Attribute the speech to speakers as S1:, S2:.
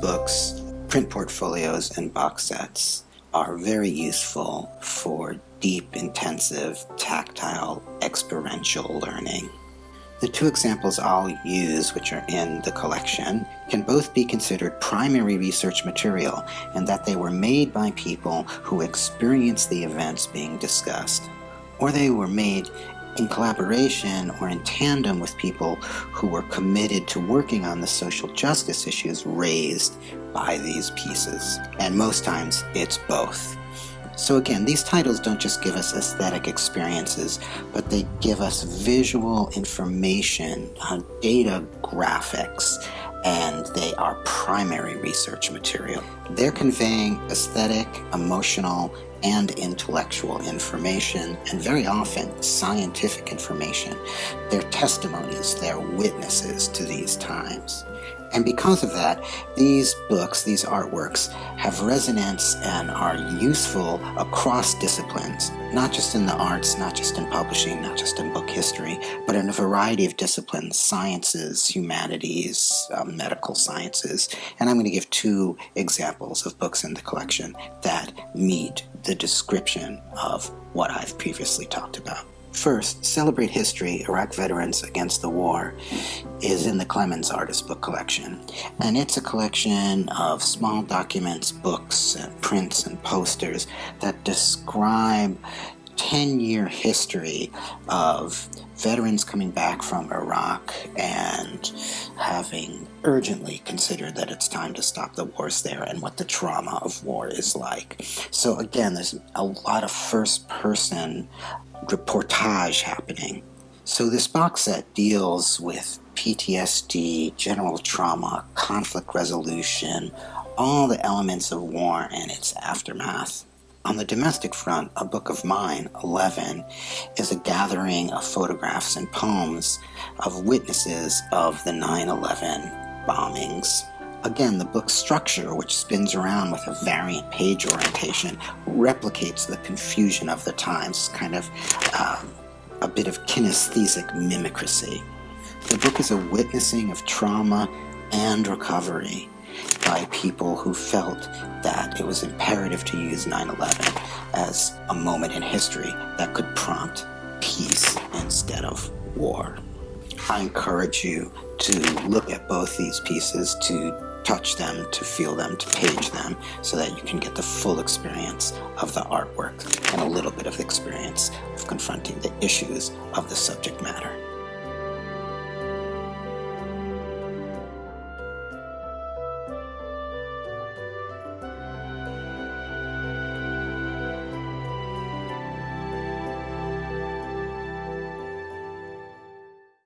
S1: books, print portfolios, and box sets are very useful for deep, intensive, tactile, experiential learning. The two examples I'll use, which are in the collection, can both be considered primary research material in that they were made by people who experienced the events being discussed, or they were made in collaboration or in tandem with people who were committed to working on the social justice issues raised by these pieces. And most times it's both. So again, these titles don't just give us aesthetic experiences, but they give us visual information, uh, data graphics, and they are primary research material. They're conveying aesthetic, emotional, and intellectual information, and very often scientific information. They're testimonies, they're witnesses to these times. And because of that, these books, these artworks, have resonance and are useful across disciplines, not just in the arts, not just in publishing, not just in book history, but in a variety of disciplines, sciences, humanities, um, medical sciences. And I'm going to give two examples of books in the collection that meet the description of what I've previously talked about. First, Celebrate History, Iraq Veterans Against the War is in the Clemens Artist Book Collection. And it's a collection of small documents, books, and prints and posters that describe 10-year history of veterans coming back from Iraq and having urgently considered that it's time to stop the wars there and what the trauma of war is like. So again, there's a lot of first-person reportage happening. So this box set deals with PTSD, general trauma, conflict resolution, all the elements of war and its aftermath. On the domestic front, A Book of Mine, 11, is a gathering of photographs and poems of witnesses of the 9-11 bombings. Again, the book's structure, which spins around with a variant page orientation, replicates the confusion of the times, kind of um, a bit of kinesthetic mimicry. The book is a witnessing of trauma and recovery by people who felt that it was imperative to use 9-11 as a moment in history that could prompt peace instead of war. I encourage you to look at both these pieces, to touch them, to feel them, to page them, so that you can get the full experience of the artwork and a little bit of experience of confronting the issues of the subject matter.